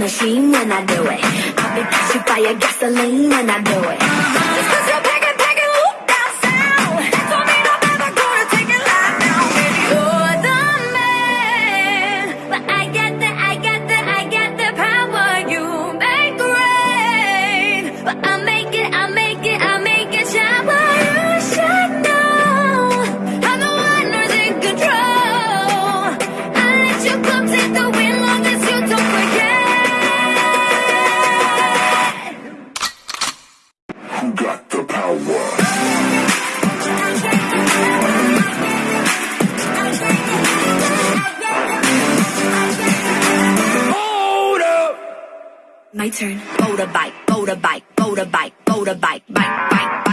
machine when I do it. I'll be pushing fire gasoline when I do it. the power. Hold up. My turn. Motorbike, bike. motorbike, motorbike, bike, bike, bike.